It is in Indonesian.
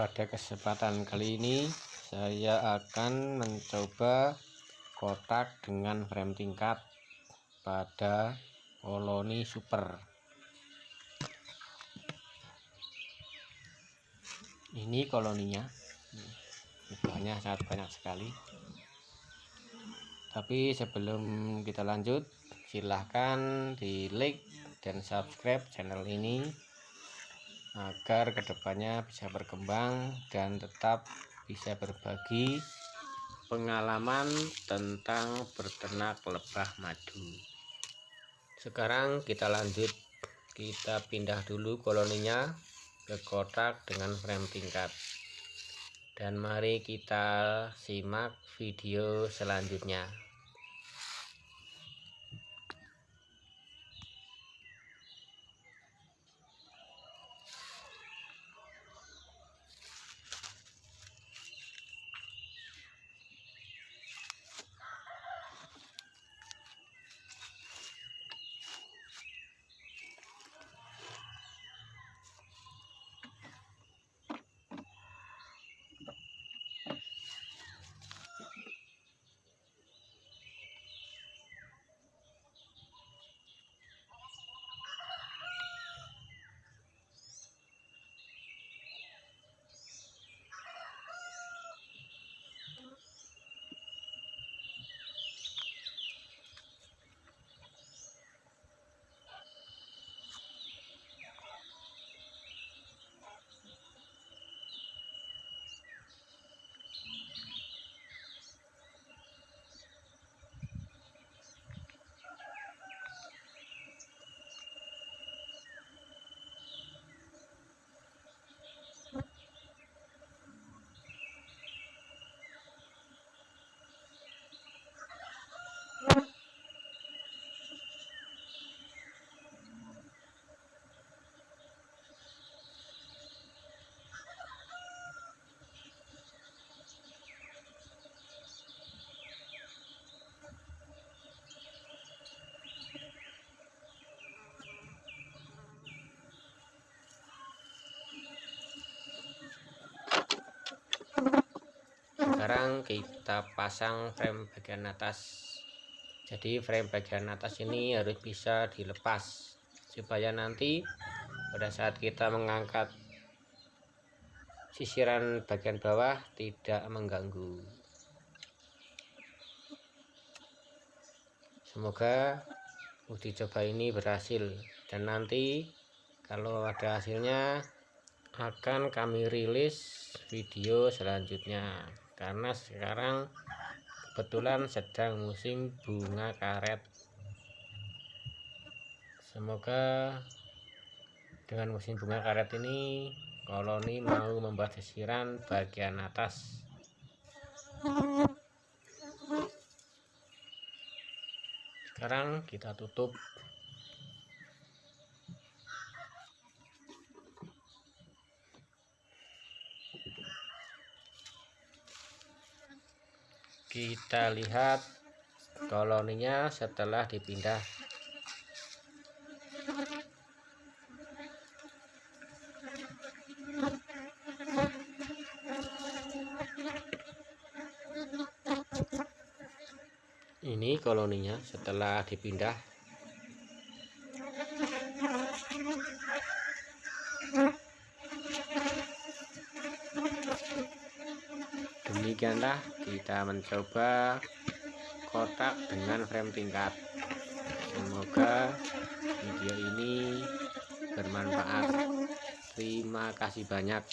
pada kesempatan kali ini saya akan mencoba kotak dengan frame tingkat pada koloni super. Ini koloninya. Jumlahnya sangat banyak sekali. Tapi sebelum kita lanjut silahkan di like dan subscribe channel ini agar ke depannya bisa berkembang dan tetap bisa berbagi pengalaman tentang berternak lebah madu. Sekarang kita lanjut. Kita pindah dulu koloninya ke kotak dengan frame tingkat. Dan mari kita simak video selanjutnya sekarang kita pasang frame bagian atas. Jadi frame bagian atas ini harus bisa dilepas supaya nanti pada saat kita mengangkat sisiran bagian bawah tidak mengganggu. Semoga uji coba ini berhasil dan nanti kalau ada hasilnya akan kami rilis video selanjutnya karena sekarang kebetulan sedang musim bunga karet. Semoga dengan musim bunga karet ini koloni mau membuat sisiran bagian atas. Sekarang kita tutup kita lihat koloninya setelah dipindah. Ini koloninya setelah dipindah demikianlah kita mencoba kotak dengan frame tingkat. Semoga video ini bermanfaat. Terima kasih banyak